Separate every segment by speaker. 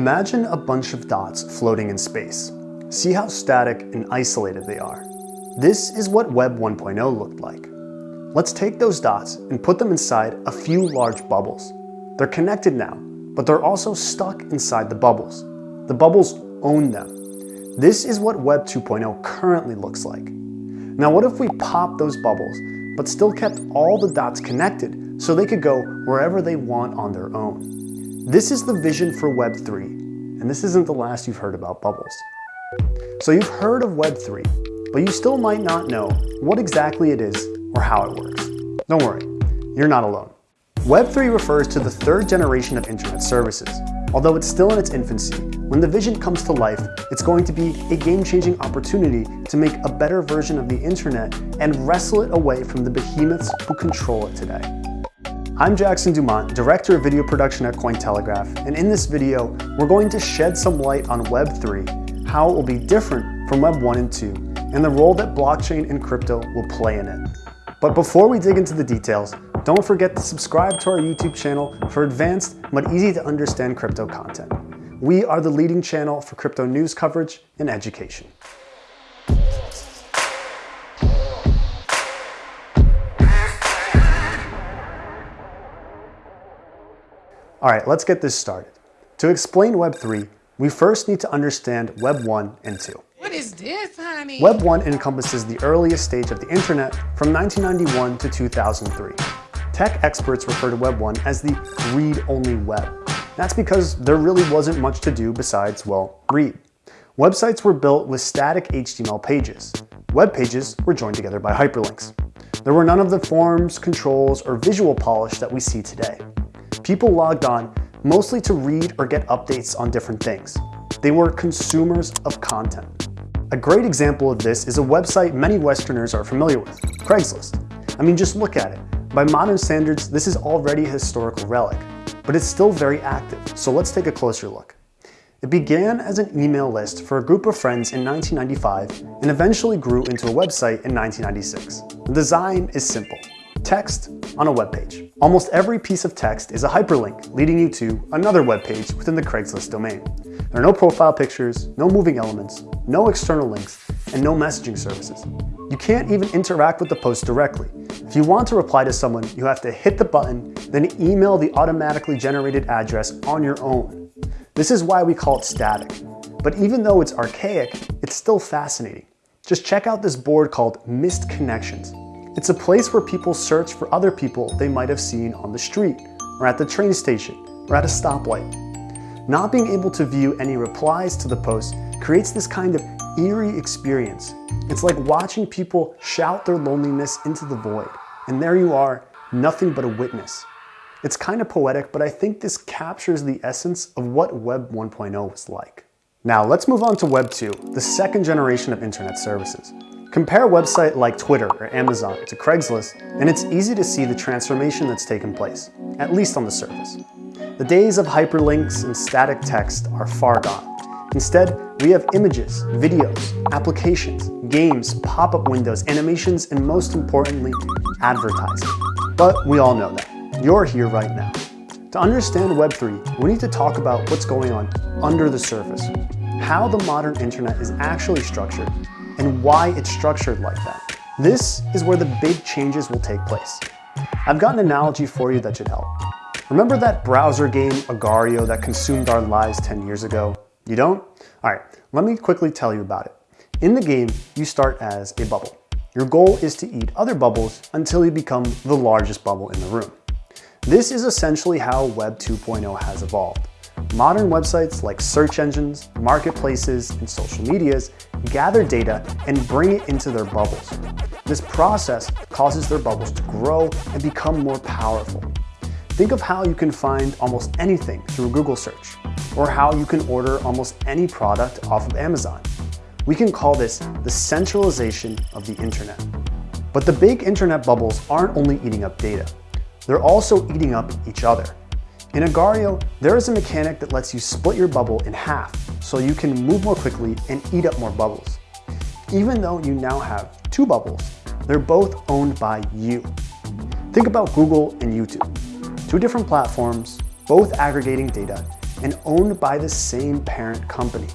Speaker 1: Imagine a bunch of dots floating in space. See how static and isolated they are. This is what Web 1.0 looked like. Let's take those dots and put them inside a few large bubbles. They're connected now, but they're also stuck inside the bubbles. The bubbles own them. This is what Web 2.0 currently looks like. Now what if we pop those bubbles, but still kept all the dots connected so they could go wherever they want on their own? This is the vision for Web 3, and this isn't the last you've heard about bubbles. So you've heard of Web 3, but you still might not know what exactly it is or how it works. Don't worry, you're not alone. Web3 refers to the third generation of internet services. Although it's still in its infancy, when the vision comes to life, it's going to be a game-changing opportunity to make a better version of the internet and wrestle it away from the behemoths who control it today. I'm Jackson Dumont, Director of Video Production at Cointelegraph, and in this video, we're going to shed some light on Web3, how it will be different from Web 1 and 2, and the role that blockchain and crypto will play in it. But before we dig into the details, don't forget to subscribe to our YouTube channel for advanced but easy to understand crypto content. We are the leading channel for crypto news coverage and education. All right, let's get this started. To explain Web3, we first need to understand Web 1 and 2.
Speaker 2: What is this, honey?
Speaker 1: Web 1 encompasses the earliest stage of the internet from 1991 to 2003. Tech experts refer to Web 1 as the read-only web. That's because there really wasn't much to do besides, well, read. Websites were built with static HTML pages. Web pages were joined together by hyperlinks. There were none of the forms, controls, or visual polish that we see today. People logged on mostly to read or get updates on different things. They were consumers of content. A great example of this is a website many Westerners are familiar with, Craigslist. I mean, just look at it. By modern standards, this is already a historical relic, but it's still very active, so let's take a closer look. It began as an email list for a group of friends in 1995 and eventually grew into a website in 1996. The design is simple. Text on a web page. Almost every piece of text is a hyperlink leading you to another web page within the Craigslist domain. There are no profile pictures, no moving elements, no external links, and no messaging services. You can't even interact with the post directly. If you want to reply to someone, you have to hit the button, then email the automatically generated address on your own. This is why we call it static. But even though it's archaic, it's still fascinating. Just check out this board called Missed Connections. It's a place where people search for other people they might have seen on the street, or at the train station, or at a stoplight. Not being able to view any replies to the post creates this kind of eerie experience. It's like watching people shout their loneliness into the void, and there you are, nothing but a witness. It's kind of poetic, but I think this captures the essence of what Web 1.0 was like. Now let's move on to Web 2, the second generation of internet services. Compare a website like Twitter or Amazon to Craigslist, and it's easy to see the transformation that's taken place, at least on the surface. The days of hyperlinks and static text are far gone. Instead, we have images, videos, applications, games, pop-up windows, animations, and most importantly, advertising. But we all know that. You're here right now. To understand Web3, we need to talk about what's going on under the surface, how the modern internet is actually structured, and why it's structured like that. This is where the big changes will take place. I've got an analogy for you that should help. Remember that browser game Agar.io that consumed our lives 10 years ago? You don't? All right, let me quickly tell you about it. In the game, you start as a bubble. Your goal is to eat other bubbles until you become the largest bubble in the room. This is essentially how Web 2.0 has evolved. Modern websites like search engines, marketplaces, and social medias gather data and bring it into their bubbles. This process causes their bubbles to grow and become more powerful. Think of how you can find almost anything through a Google search, or how you can order almost any product off of Amazon. We can call this the centralization of the internet. But the big internet bubbles aren't only eating up data, they're also eating up each other. In Agar.io, there is a mechanic that lets you split your bubble in half so you can move more quickly and eat up more bubbles. Even though you now have two bubbles, they're both owned by you. Think about Google and YouTube. Two different platforms, both aggregating data, and owned by the same parent company.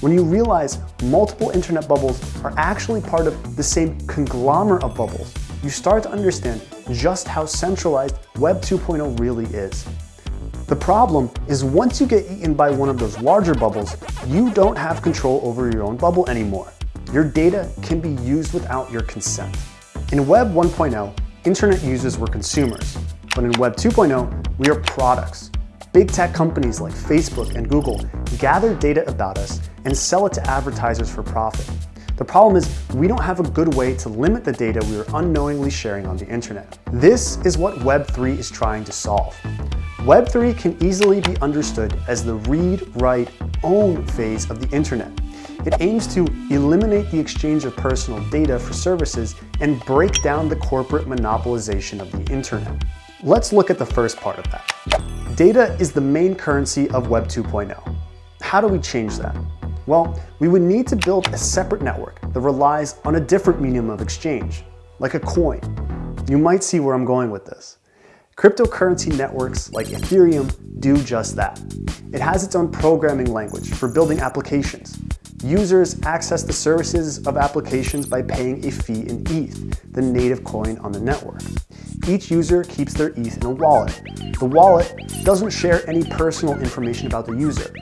Speaker 1: When you realize multiple internet bubbles are actually part of the same conglomerate of bubbles, you start to understand just how centralized Web 2.0 really is. The problem is once you get eaten by one of those larger bubbles, you don't have control over your own bubble anymore. Your data can be used without your consent. In Web 1.0, internet users were consumers, but in Web 2.0, we are products. Big tech companies like Facebook and Google gather data about us and sell it to advertisers for profit. The problem is we don't have a good way to limit the data we are unknowingly sharing on the internet. This is what Web 3 is trying to solve. Web3 can easily be understood as the read, write, own phase of the internet. It aims to eliminate the exchange of personal data for services and break down the corporate monopolization of the internet. Let's look at the first part of that. Data is the main currency of Web 2.0. How do we change that? Well, we would need to build a separate network that relies on a different medium of exchange, like a coin. You might see where I'm going with this. Cryptocurrency networks like Ethereum do just that. It has its own programming language for building applications. Users access the services of applications by paying a fee in ETH, the native coin on the network. Each user keeps their ETH in a wallet. The wallet doesn't share any personal information about the user.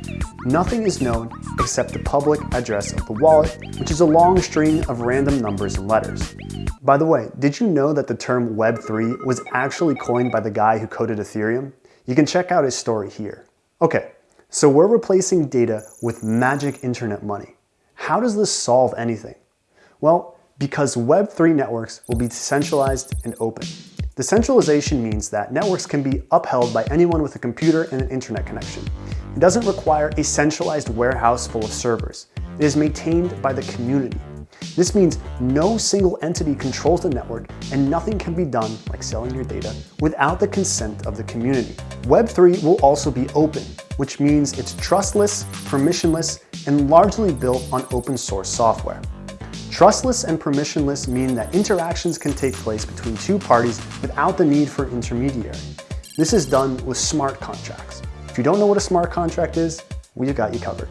Speaker 1: Nothing is known except the public address of the wallet, which is a long string of random numbers and letters. By the way, did you know that the term Web3 was actually coined by the guy who coded Ethereum? You can check out his story here. Okay, so we're replacing data with magic internet money. How does this solve anything? Well, because Web3 networks will be decentralized and open. Decentralization means that networks can be upheld by anyone with a computer and an internet connection. It doesn't require a centralized warehouse full of servers. It is maintained by the community. This means no single entity controls the network and nothing can be done, like selling your data, without the consent of the community. Web3 will also be open, which means it's trustless, permissionless, and largely built on open source software. Trustless and permissionless mean that interactions can take place between two parties without the need for intermediary. This is done with smart contracts. If you don't know what a smart contract is, we've got you covered.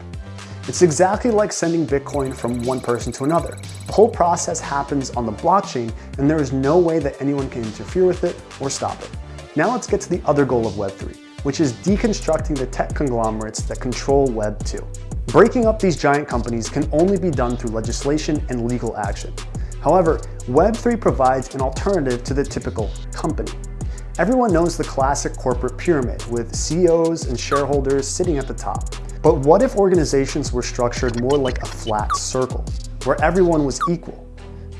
Speaker 1: It's exactly like sending Bitcoin from one person to another. The whole process happens on the blockchain and there is no way that anyone can interfere with it or stop it. Now let's get to the other goal of Web3, which is deconstructing the tech conglomerates that control Web 2. Breaking up these giant companies can only be done through legislation and legal action. However, Web3 provides an alternative to the typical company. Everyone knows the classic corporate pyramid with CEOs and shareholders sitting at the top. But what if organizations were structured more like a flat circle, where everyone was equal?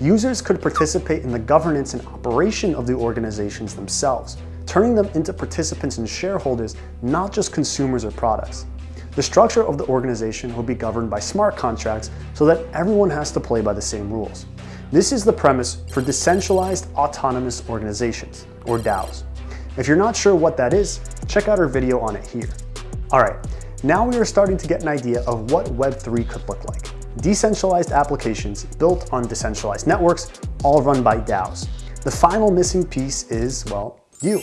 Speaker 1: Users could participate in the governance and operation of the organizations themselves, turning them into participants and shareholders, not just consumers or products. The structure of the organization will be governed by smart contracts so that everyone has to play by the same rules. This is the premise for decentralized autonomous organizations, or DAOs. If you're not sure what that is, check out our video on it here. All right, now we are starting to get an idea of what Web3 could look like. Decentralized applications built on decentralized networks, all run by DAOs. The final missing piece is, well, you.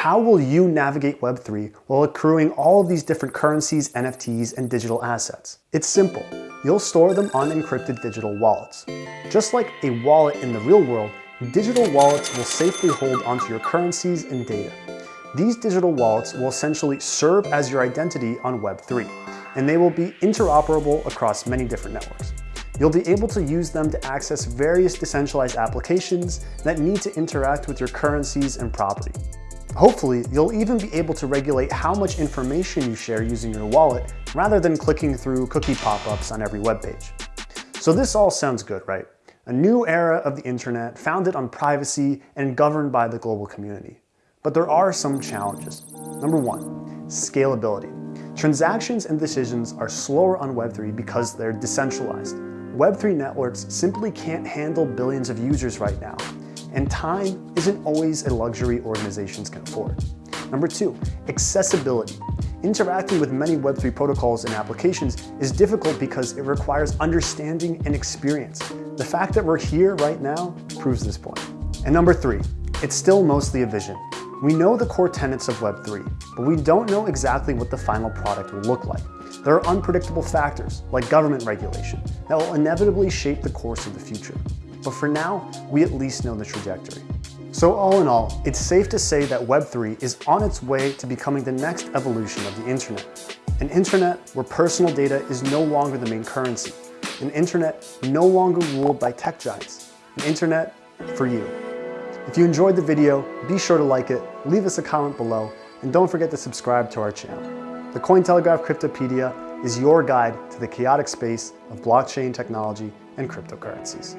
Speaker 1: How will you navigate Web3 while accruing all of these different currencies, NFTs, and digital assets? It's simple. You'll store them on encrypted digital wallets. Just like a wallet in the real world, digital wallets will safely hold onto your currencies and data. These digital wallets will essentially serve as your identity on Web3, and they will be interoperable across many different networks. You'll be able to use them to access various decentralized applications that need to interact with your currencies and property. Hopefully, you'll even be able to regulate how much information you share using your wallet rather than clicking through cookie pop-ups on every web page. So this all sounds good, right? A new era of the internet founded on privacy and governed by the global community. But there are some challenges. Number one, scalability. Transactions and decisions are slower on Web3 because they're decentralized. Web3 networks simply can't handle billions of users right now, and time isn't always a luxury organizations can afford. Number two, accessibility. Interacting with many Web3 protocols and applications is difficult because it requires understanding and experience. The fact that we're here right now proves this point. And number three, it's still mostly a vision. We know the core tenets of Web3, but we don't know exactly what the final product will look like. There are unpredictable factors, like government regulation, that will inevitably shape the course of the future. But for now, we at least know the trajectory. So all in all, it's safe to say that Web3 is on its way to becoming the next evolution of the internet. An internet where personal data is no longer the main currency. An internet no longer ruled by tech giants. An internet for you. If you enjoyed the video, be sure to like it, leave us a comment below, and don't forget to subscribe to our channel. The Cointelegraph Cryptopedia is your guide to the chaotic space of blockchain technology and cryptocurrencies.